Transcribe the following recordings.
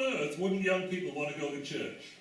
on earth wouldn't young people want to go to church?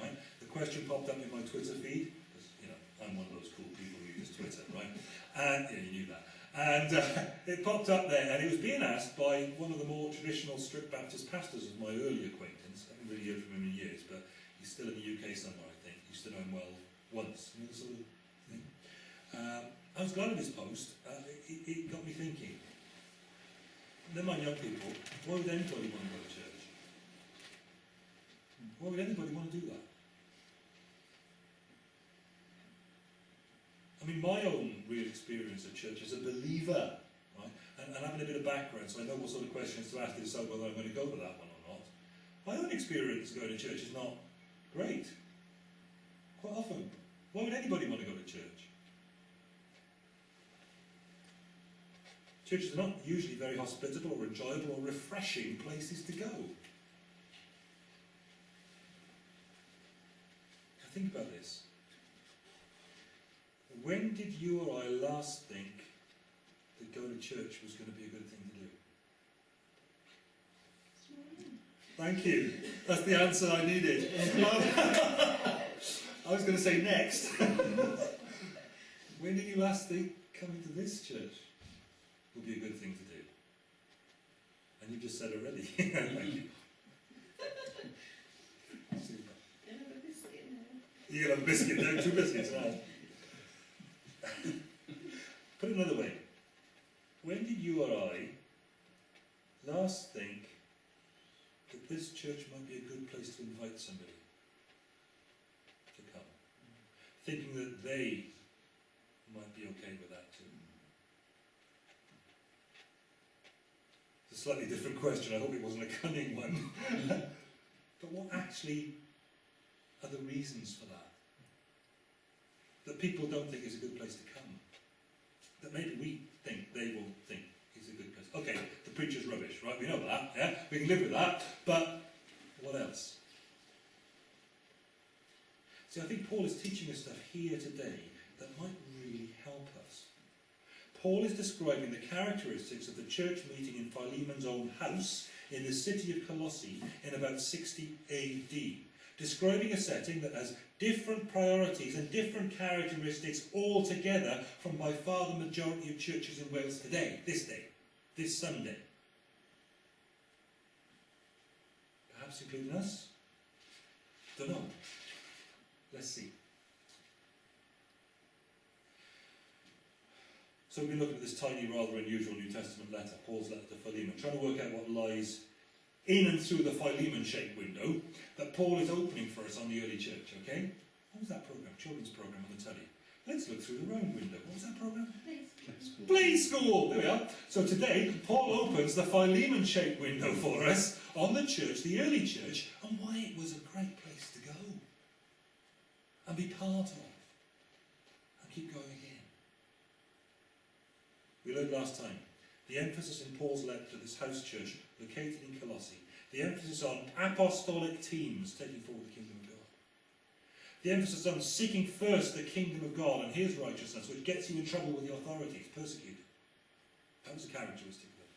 Right? The question popped up in my Twitter feed, because, you know, I'm one of those cool people who use Twitter, right? And, yeah, you knew that. And uh, it popped up there, and it was being asked by one of the more traditional strict Baptist pastors of my early acquaintance. I haven't really heard from him in years, but he's still in the UK somewhere, I think. Used to know him well once. You know, sort of thing. Um, I was glad of his post. Uh, it, it got me thinking. Mind young people, why would anybody want to go to church? Why would anybody want to do that? I mean, my own real experience of church as a believer, right, and, and having a bit of background, so I know what sort of questions to ask to decide whether I'm going to go for that one or not. My own experience going to church is not great. Quite often. Why would anybody want to go to church? Churches are not usually very hospitable or enjoyable or refreshing places to go. Now Think about this. When did you or I last think that going to church was going to be a good thing to do? Thank you. That's the answer I needed. I was going to say next. when did you last think coming to this church would be a good thing to do? And you've just said already. You. Can have a biscuit, no, two biscuits, right? Put it another way. When did you or I last think that this church might be a good place to invite somebody to come? Thinking that they might be okay with that too. It's a slightly different question, I hope it wasn't a cunning one. but what actually are the reasons for that? That people don't think is a good place to come. That maybe we think they will think is a good place. Okay, the preacher's rubbish, right? We know that, yeah? We can live with that, but what else? See, I think Paul is teaching us stuff here today that might really help us. Paul is describing the characteristics of the church meeting in Philemon's own house in the city of Colossae in about 60 AD describing a setting that has different priorities and different characteristics altogether from by far the majority of churches in Wales today, this day, this Sunday. Perhaps including us? Don't know. Let's see. So we've been looking at this tiny, rather unusual New Testament letter, Paul's letter to Philemon, trying to work out what lies in and through the Philemon-shaped window that Paul is opening for us on the early church, okay? What was that program? Children's program on the telly. Let's look through the round window. What was that program? Play school. school. There we are. So today, Paul opens the Philemon-shaped window for us on the church, the early church, and why it was a great place to go and be part of and keep going. We learned last time the emphasis in Paul's letter to this house church located in Colossae, the emphasis on apostolic teams taking forward the kingdom of God. The emphasis on seeking first the kingdom of God and his righteousness, which gets you in trouble with the authorities, persecuted. That was a characteristic of it.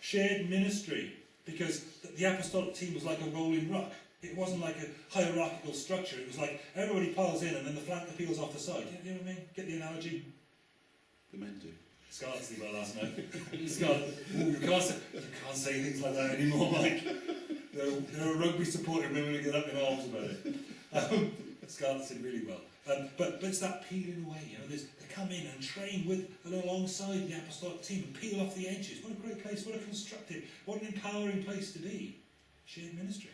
Shared ministry, because the apostolic team was like a rolling ruck. It wasn't like a hierarchical structure. It was like everybody piles in and then the flank peels off the side. You know what I mean? Get the analogy? The men do. Scott did well last night. Scott, you, can't say, you can't say things like that anymore, Mike. There, there are rugby supporting women who get up in arms about it. Um, Scott did really well. Um, but, but it's that peeling away, you know, they come in and train with and alongside the apostolic team and peel off the edges. What a great place, what a constructive, what an empowering place to be. Shared ministry.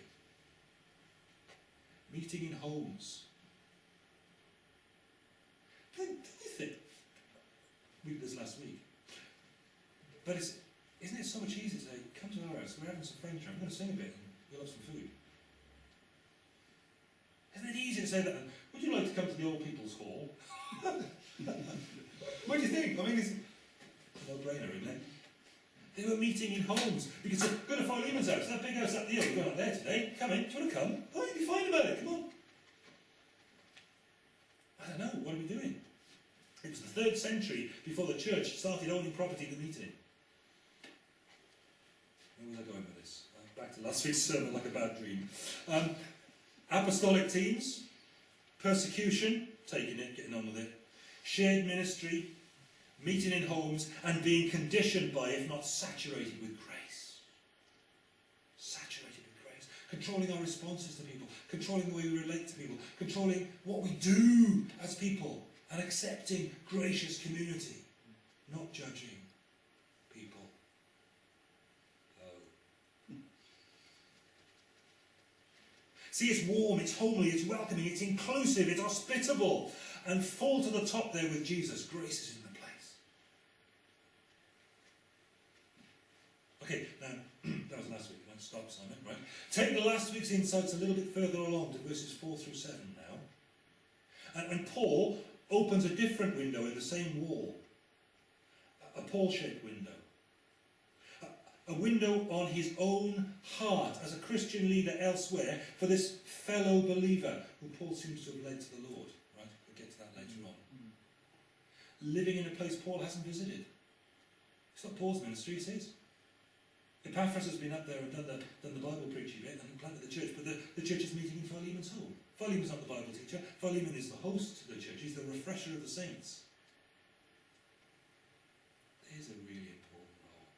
Meeting in homes. Did you think, we did this last week. But it's, isn't it so much easier to say, come to our house, we're having some French, I'm going to sing a bit and we'll have some food. Isn't it easier to say that? Would you like to come to the old people's hall? what do you think? I mean, it's a no-brainer, isn't it? They were meeting in homes. because they're going to find Philemon's house, that big house up the hill, we're going up there today. Come in, do you want to come? Oh, you'll be fine about it, come on. I don't know, what are we doing? It was the third century before the church started owning property to meet. Where was I going with this? Uh, back back to last week's sermon like a bad dream. Um, apostolic teams, persecution, taking it, getting on with it, shared ministry, meeting in homes, and being conditioned by, if not saturated with grace. Saturated with grace. Controlling our responses to people, controlling the way we relate to people, controlling what we do as people, and accepting gracious community, not judging people. Oh. See, it's warm, it's homely, it's welcoming, it's inclusive, it's hospitable, and full to the top there with Jesus. Grace is in the place. Okay, now, that was last week. Now stop, Simon, right? Take the last week's insights a little bit further along to verses 4 through 7 now. And, and Paul opens a different window in the same wall. A, Paul-shaped window. A, window on his own heart as a Christian leader elsewhere for this fellow believer who Paul seems to have led to the Lord. Right? We'll get to that later on. Living in a place Paul hasn't visited. It's not Paul's ministry, it's his. Epaphras has been up there and done the, done the Bible preaching bit and planted the church, but the, the church is meeting in Philemon's home. Philemon's not the Bible teacher. Philemon is the host to the church. He's the refresher of the saints. There's a really important role.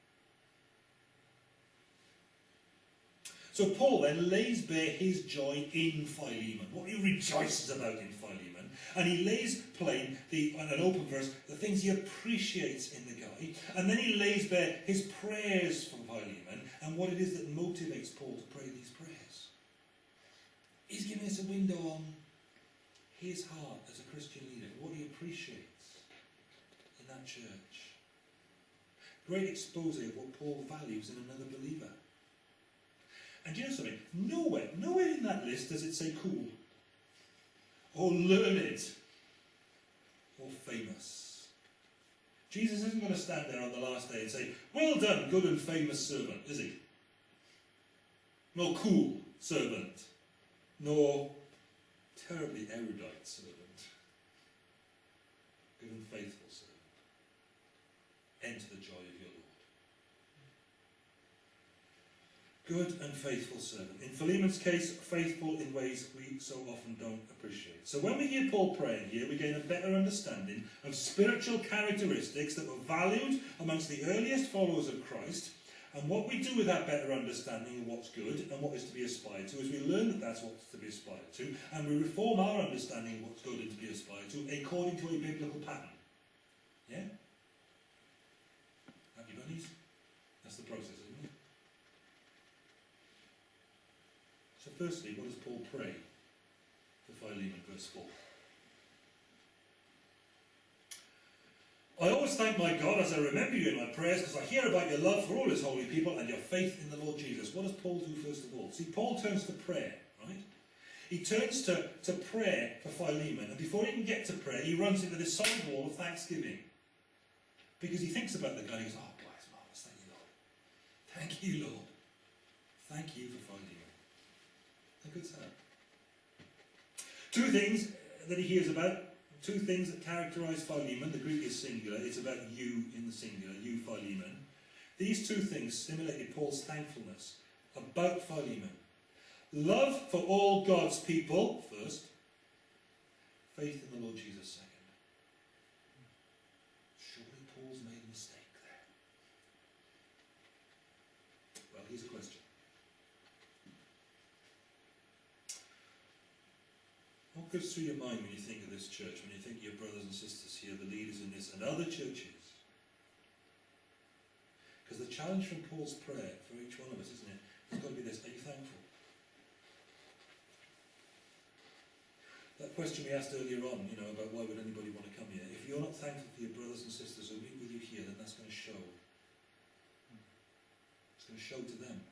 So Paul then lays bare his joy in Philemon, what he rejoices about in Philemon, and he lays plain the an open verse the things he appreciates in the guy, and then he lays bare his prayers for Philemon and what it is that motivates Paul to pray these prayers. He's giving us a window on his heart as a Christian leader, what he appreciates in that church. Great expose of what Paul values in another believer. And do you know something? Nowhere, nowhere in that list does it say cool, or learned, or famous. Jesus isn't going to stand there on the last day and say, Well done, good and famous servant, is he? Nor cool servant, nor terribly erudite servant, good and faithful servant. Enter the joy of your Lord. Good and faithful servant. In Philemon's case, faithful in ways we so often don't appreciate. So when we hear Paul praying here, we gain a better understanding of spiritual characteristics that were valued amongst the earliest followers of Christ. And what we do with that better understanding of what's good and what is to be aspired to is we learn that that's what's to be aspired to, and we reform our understanding of what's good and to be aspired to according to a biblical pattern. Yeah? Happy bunnies? That's the process, isn't it? So firstly, what does Paul pray for Philemon, verse 4? I always thank my God as I remember you in my prayers because I hear about your love for all his holy people and your faith in the Lord Jesus. What does Paul do first of all? See, Paul turns to prayer, right? He turns to, to prayer for Philemon, and before he can get to prayer, he runs into this solid wall of thanksgiving. Because he thinks about the guy, he goes, Oh, God, it's marvellous, thank you, Lord. Thank you, Lord. Thank you for Philemon. A good sound. Two things that he hears about two things that characterize Philemon. The Greek is singular. It's about you in the singular, you Philemon. These two things stimulated Paul's thankfulness about Philemon. Love for all God's people, first. Faith in the Lord Jesus, second. Surely Paul's made a mistake there. Well, here's a question. What goes through your mind when you think of this church, when you think of your brothers and sisters here, the leaders in this, and other churches? Because the challenge from Paul's prayer for each one of us, isn't it? It's got to be this Are you thankful? That question we asked earlier on, you know, about why would anybody want to come here? If you're not thankful for your brothers and sisters who meet with you here, then that's going to show. It's going to show to them.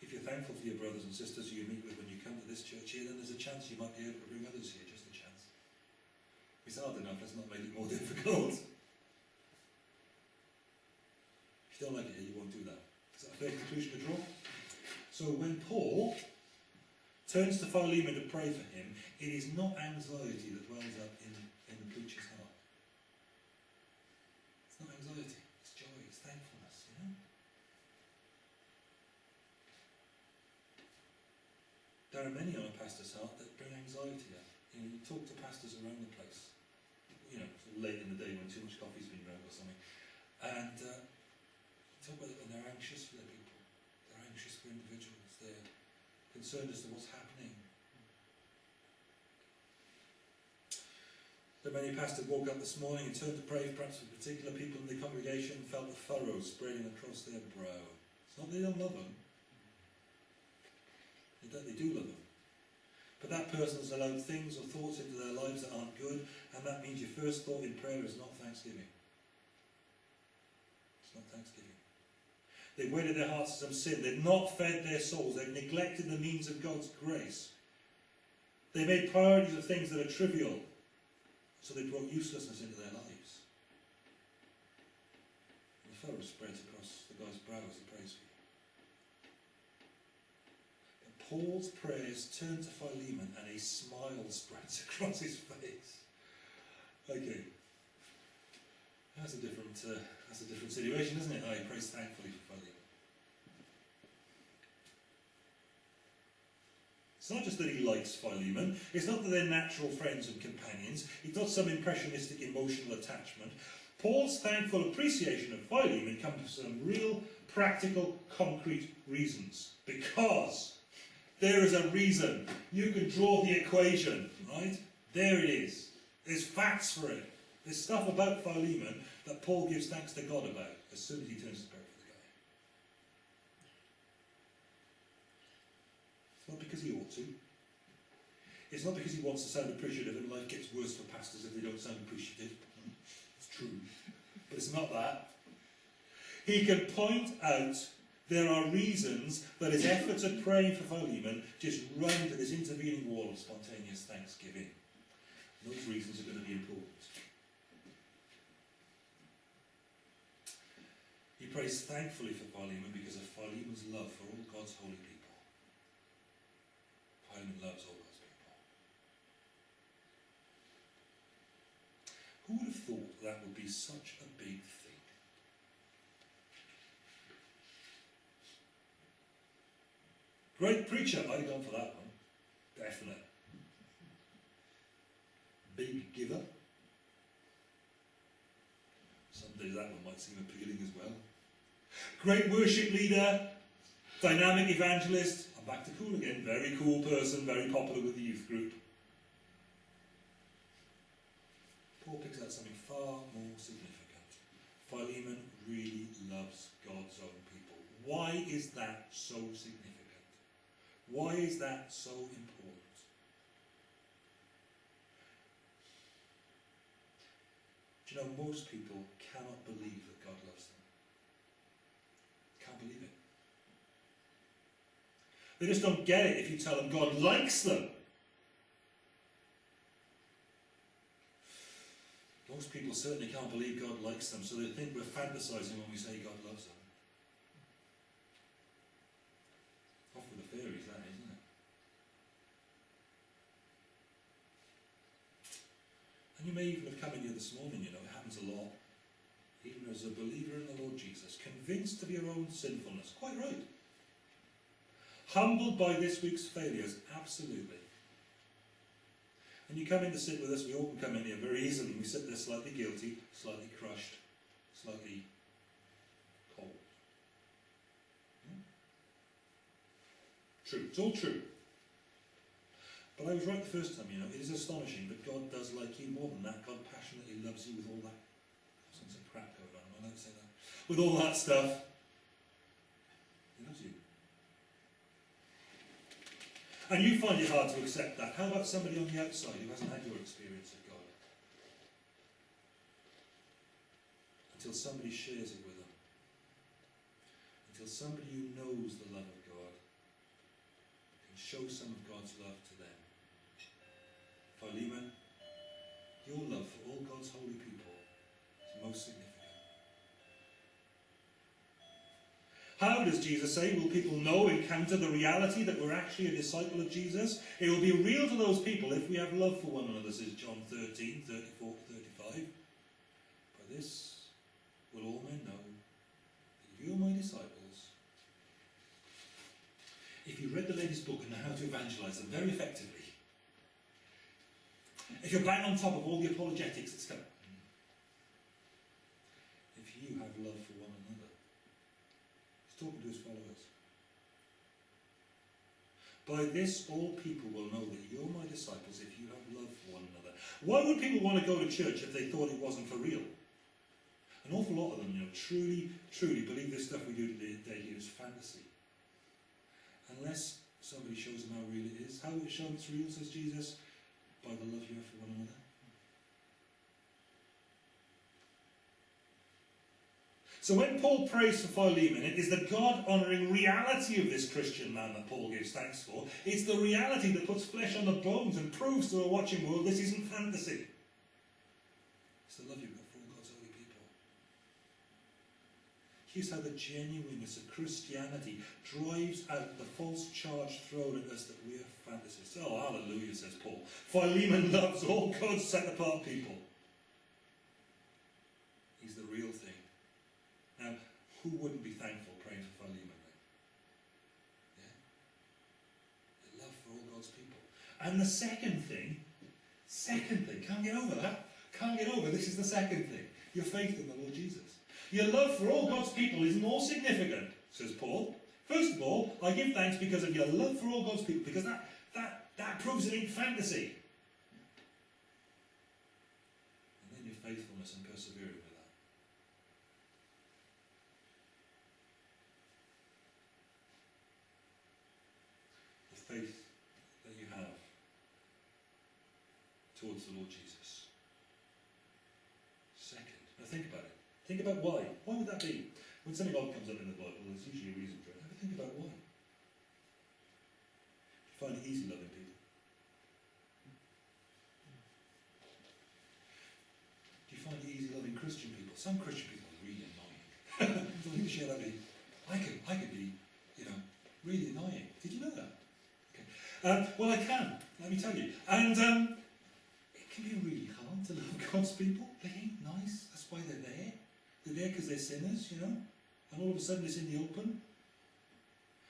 If you're thankful for your brothers and sisters you meet with when you come to this church here, then there's a chance you might be able to bring others here, just a chance. It's hard enough, let's not make it more difficult. If you don't like it here, you won't do that. Is that a fair conclusion to draw? So when Paul turns to Philemon to pray for him, it is not anxiety that wells up in, in the preacher's heart. It's not anxiety, it's joy, it's thankfulness, you know? There are many on a pastor's heart that bring anxiety up. You know, you talk to pastors around the place, you know, sort of late in the day when too much coffee's been drunk or something, and uh, talk about it when they're anxious for their people, they're anxious for individuals, they're concerned as to what's happening. So many pastors woke up this morning and turned to pray perhaps for particular people in the congregation and felt the furrows spreading across their brow. It's not that they don't love them. They, they do love them. But that person's allowed things or thoughts into their lives that aren't good, and that means your first thought in prayer is not thanksgiving. It's not thanksgiving. They've wedded their hearts to some sin. They've not fed their souls. They've neglected the means of God's grace. They made priorities of things that are trivial. So they brought uselessness into their lives. The furrow spreads across the guy's brow as he prays for you. But Paul's prayers turn to Philemon and a smile spreads across his face. Okay. That's a different uh, that's a different situation, isn't it? I prays thankfully for Philemon. It's not just that he likes Philemon, it's not that they're natural friends and companions, it's not some impressionistic emotional attachment. Paul's thankful appreciation of Philemon comes from some real, practical, concrete reasons. Because there is a reason. You can draw the equation, right? There it is. There's facts for it. There's stuff about Philemon that Paul gives thanks to God about as soon as he turns to prayer for the guy. It's not because he ought to. It's not because he wants to sound appreciative and life gets worse for pastors if they don't sound appreciative. It's true. But it's not that. He can point out there are reasons that his efforts at praying for Philemon just run to this intervening wall of spontaneous thanksgiving. Those reasons are going to be important. He prays thankfully for Philemon because of Philemon's love for all God's holy people. Philemon loves all God's people. Who would have thought that would be such a big thing? Great preacher, I'd have gone for that one. Definite. Big giver. Some days that one might seem appealing as well. Great worship leader, dynamic evangelist. I'm back to cool again. Very cool person, very popular with the youth group. Paul picks out something far more significant. Philemon really loves God's own people. Why is that so significant? Why is that so important? Do you know, most people cannot believe that God loves them. Can't believe it. They just don't get it if you tell them God likes them. Most people certainly can't believe God likes them, so they think we're fantasizing when we say God loves them. Off with the fairies, that, isn't it? And you may even have come in here this morning, you know, it happens a lot. Even as a believer in the Lord Jesus, convinced of your own sinfulness, quite right. Humbled by this week's failures, absolutely. And you come in to sit with us, we all can come in here very easily. We sit there slightly guilty, slightly crushed, slightly cold. Hmm? True, it's all true. But I was right the first time, you know, it is astonishing that God does like you more than that. God passionately loves you with all that. Some some crap going on, I to say that? With all that stuff. He loves you. And you find it hard to accept that. How about somebody on the outside who hasn't had your experience of God? Until somebody shares it with them. Until somebody who knows the love of God can show some of God's love to. Philemon, your love for all God's holy people is most significant. How does Jesus say will people know, encounter the reality that we're actually a disciple of Jesus? It will be real to those people if we have love for one another, says John 13, 34 to 35. By this will all men know that you are my disciples if you read the latest book and know how to evangelise them very effectively, if you're bang on top of all the apologetics that's come, if you have love for one another, he's talking to his followers. By this all people will know that you're my disciples if you have love for one another. Why would people want to go to church if they thought it wasn't for real? An awful lot of them, you know, truly, truly believe this stuff we do today is fantasy. Unless somebody shows them how real it is. How it show it's real, says Jesus? By the love you have for one another. So when Paul prays for Philemon, it is the God-honouring reality of this Christian man that Paul gives thanks for. It's the reality that puts flesh on the bones and proves to a watching world this isn't fantasy. It's the love you've got for all God's holy people. Here's how the genuineness of Christianity drives out the false charge thrown at us that we are fantasists. Oh, hallelujah, says Paul. Philemon loves all God's set-apart people. He's the real thing. Now, who wouldn't be thankful praying for Philemon then? Yeah? The love for all God's people. And the second thing, second thing, can't get over that. Can't get over, this is the second thing. Your faith in the Lord Jesus. Your love for all God's people is more significant, says Paul. First of all, I give thanks because of your love for all God's people, because that, that, that proves it ain't fantasy. And then your faithfulness and persevering with that. The faith that you have towards the Lord Jesus. Second, now think about it. Think about why. Why would that be? When something odd comes up in the Bible, there's usually a reason for it. Have a think about why. You find it easy loving people. Do you find it easy loving Christian people? Some Christian people are really annoying. Share that. I can, I can be, you know, really annoying. Did you know that? Okay. Um, well, I can. Let me tell you. And um, it can be really hard to love God's people. They ain't nice. That's why they're there. There because they're sinners, you know. And all of a sudden it's in the open.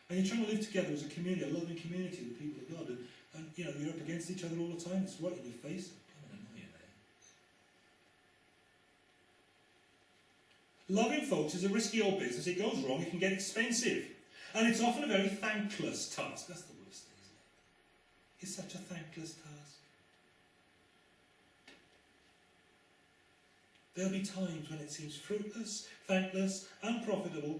And you're trying to live together as a community, a loving community the people of God. And, and you know, you're up against each other all the time. It's right in your face. Loving folks is a risky old business. It goes wrong, it can get expensive. And it's often a very thankless task. That's the worst thing, isn't it? It's such a thankless task. There'll be times when it seems fruitless, thankless, unprofitable.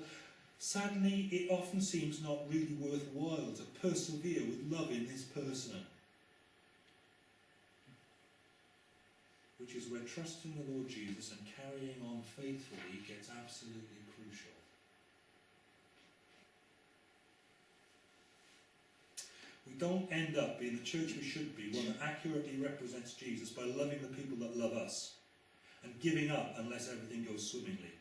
Sadly, it often seems not really worthwhile to persevere with loving this person. Which is where trusting the Lord Jesus and carrying on faithfully gets absolutely crucial. We don't end up being the church we should be, one that accurately represents Jesus by loving the people that love us and giving up unless everything goes swimmingly.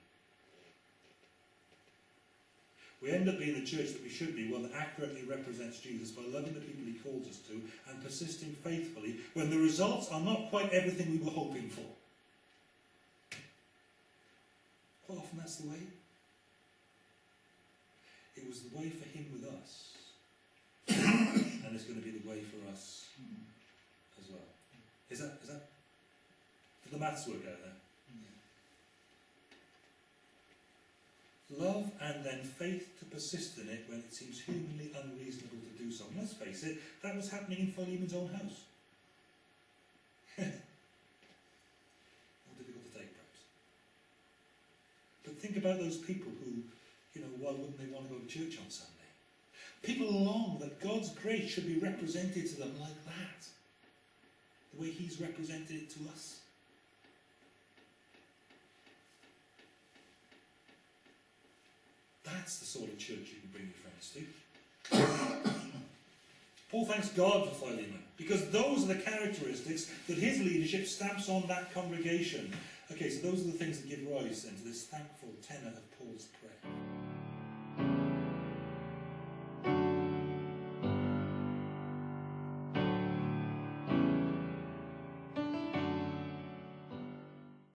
We end up being the church that we should be, one that accurately represents Jesus by loving the people he calls us to and persisting faithfully when the results are not quite everything we were hoping for. Quite often that's the way. It was the way for him with us. and it's going to be the way for us as well. Is that, is that, the maths work out there? Love and then faith to persist in it when it seems humanly unreasonable to do so. Let's face it, that was happening in Philemon's own house. More difficult to take, perhaps. But think about those people who, you know, why wouldn't they want to go to church on Sunday? People long that God's grace should be represented to them like that. The way He's represented it to us. That's the sort of church you can bring your friends to. Paul thanks God for Philemon, because those are the characteristics that his leadership stamps on that congregation. Okay, so those are the things that give rise then to this thankful tenor of Paul's prayer.